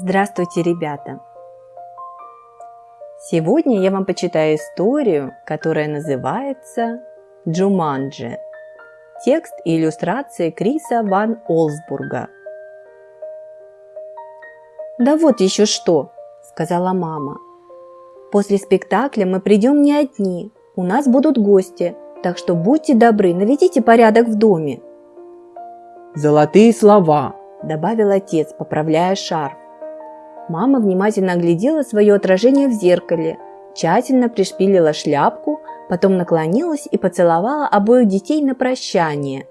Здравствуйте, ребята! Сегодня я вам почитаю историю, которая называется «Джуманджи». Текст и иллюстрации Криса Ван Олсбурга. «Да вот еще что!» – сказала мама. «После спектакля мы придем не одни, у нас будут гости, так что будьте добры, наведите порядок в доме». «Золотые слова!» – добавил отец, поправляя шарф. Мама внимательно оглядела свое отражение в зеркале, тщательно пришпилила шляпку, потом наклонилась и поцеловала обоих детей на прощание.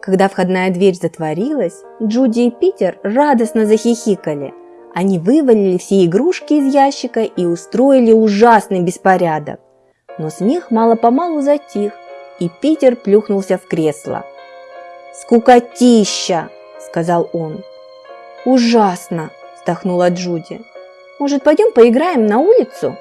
Когда входная дверь затворилась, Джуди и Питер радостно захихикали. Они вывалили все игрушки из ящика и устроили ужасный беспорядок. Но смех мало-помалу затих, и Питер плюхнулся в кресло. «Скукотища!» – сказал он. «Ужасно!» – вздохнула Джуди. «Может, пойдем поиграем на улицу?»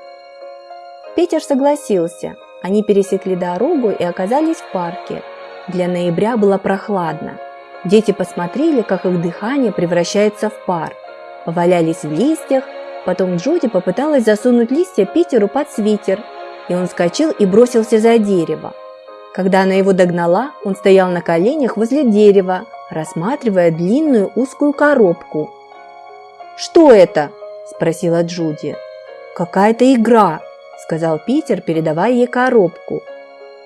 Питер согласился. Они пересекли дорогу и оказались в парке. Для ноября было прохладно. Дети посмотрели, как их дыхание превращается в пар. Повалялись в листьях, потом Джуди попыталась засунуть листья Питеру под свитер, и он вскочил и бросился за дерево. Когда она его догнала, он стоял на коленях возле дерева, рассматривая длинную узкую коробку. «Что это?» – спросила Джуди. «Какая-то игра», – сказал Питер, передавая ей коробку.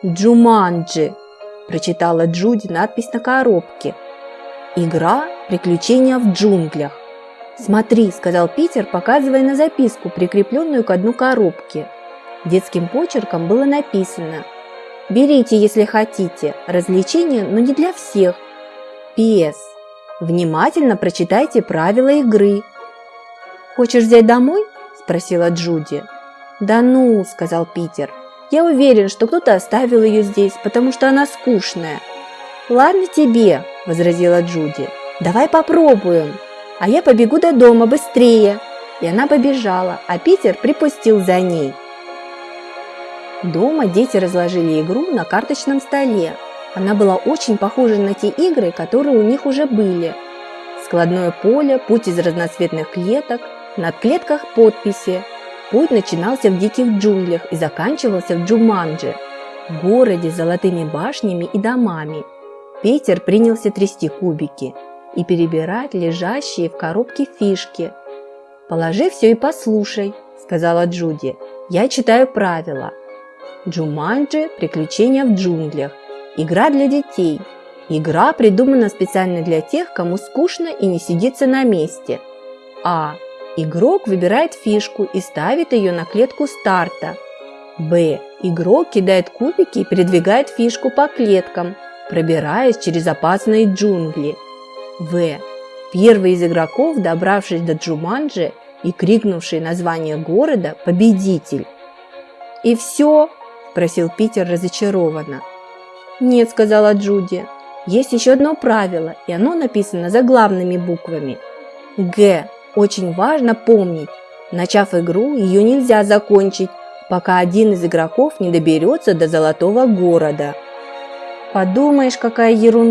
«Джуманджи», – прочитала Джуди надпись на коробке. «Игра «Приключения в джунглях». «Смотри», – сказал Питер, показывая на записку, прикрепленную к дну коробки. Детским почерком было написано «Берите, если хотите, развлечения, но не для всех, П.С. Внимательно прочитайте правила игры. «Хочешь взять домой?» – спросила Джуди. «Да ну», – сказал Питер. «Я уверен, что кто-то оставил ее здесь, потому что она скучная». «Ладно тебе», – возразила Джуди. «Давай попробуем. А я побегу до дома быстрее». И она побежала, а Питер припустил за ней. Дома дети разложили игру на карточном столе, она была очень похожа на те игры, которые у них уже были. Складное поле, путь из разноцветных клеток, над клетках подписи. Путь начинался в диких джунглях и заканчивался в Джуманджи, городе с золотыми башнями и домами. Питер принялся трясти кубики и перебирать лежащие в коробке фишки. «Положи все и послушай», – сказала Джуди. «Я читаю правила. Джуманджи – приключения в джунглях. Игра для детей. Игра придумана специально для тех, кому скучно и не сидится на месте. А. Игрок выбирает фишку и ставит ее на клетку старта. Б. Игрок кидает кубики и передвигает фишку по клеткам, пробираясь через опасные джунгли. В. Первый из игроков, добравшись до Джуманджи и крикнувший название города, победитель. «И все?» – спросил Питер разочарованно. «Нет», – сказала Джуди. «Есть еще одно правило, и оно написано заглавными буквами. Г. Очень важно помнить. Начав игру, ее нельзя закончить, пока один из игроков не доберется до Золотого города». «Подумаешь, какая ерунда!»